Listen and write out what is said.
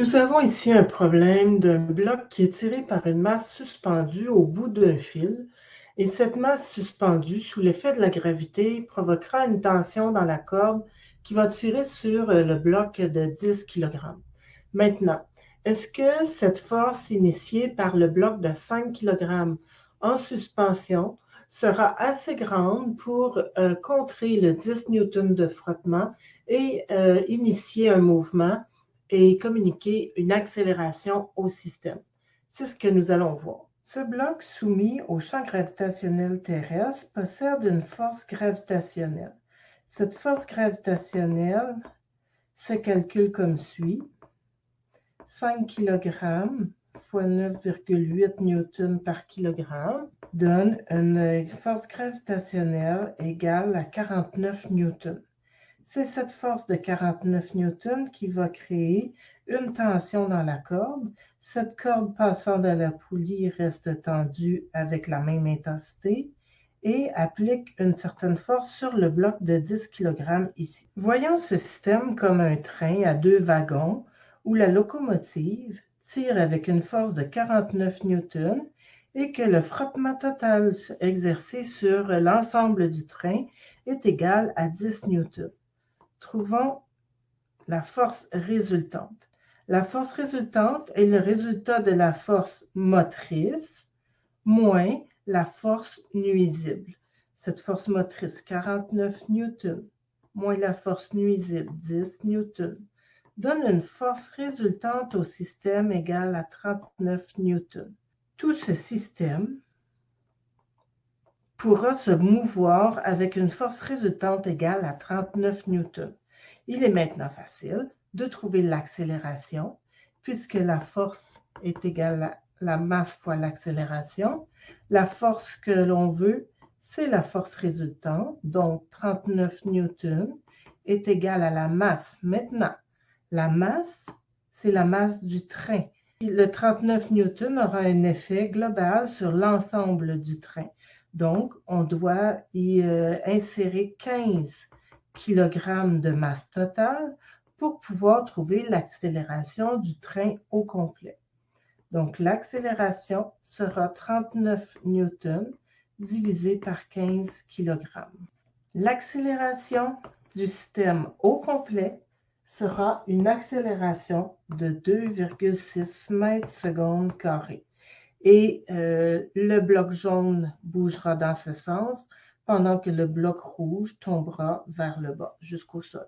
Nous avons ici un problème d'un bloc qui est tiré par une masse suspendue au bout d'un fil et cette masse suspendue, sous l'effet de la gravité, provoquera une tension dans la corde qui va tirer sur euh, le bloc de 10 kg. Maintenant, est-ce que cette force initiée par le bloc de 5 kg en suspension sera assez grande pour euh, contrer le 10 N de frottement et euh, initier un mouvement et communiquer une accélération au système. C'est ce que nous allons voir. Ce bloc soumis au champ gravitationnel terrestre possède une force gravitationnelle. Cette force gravitationnelle se calcule comme suit. 5 kg fois 9,8 newtons par kilogramme donne une force gravitationnelle égale à 49 newtons. C'est cette force de 49 newtons qui va créer une tension dans la corde. Cette corde passant dans la poulie reste tendue avec la même intensité et applique une certaine force sur le bloc de 10 kg ici. Voyons ce système comme un train à deux wagons où la locomotive tire avec une force de 49 newtons et que le frottement total exercé sur l'ensemble du train est égal à 10 newtons. Trouvons la force résultante. La force résultante est le résultat de la force motrice moins la force nuisible. Cette force motrice, 49 newtons, moins la force nuisible, 10 newtons, donne une force résultante au système égale à 39 newtons. Tout ce système pourra se mouvoir avec une force résultante égale à 39 newtons. Il est maintenant facile de trouver l'accélération puisque la force est égale à la masse fois l'accélération. La force que l'on veut, c'est la force résultante, donc 39 newtons est égale à la masse. Maintenant, la masse, c'est la masse du train le 39 newtons aura un effet global sur l'ensemble du train. Donc, on doit y euh, insérer 15 kg de masse totale pour pouvoir trouver l'accélération du train au complet. Donc, l'accélération sera 39 newtons divisé par 15 kg. L'accélération du système au complet sera une accélération de 2,6 mètres secondes carrés. Et euh, le bloc jaune bougera dans ce sens pendant que le bloc rouge tombera vers le bas jusqu'au sol.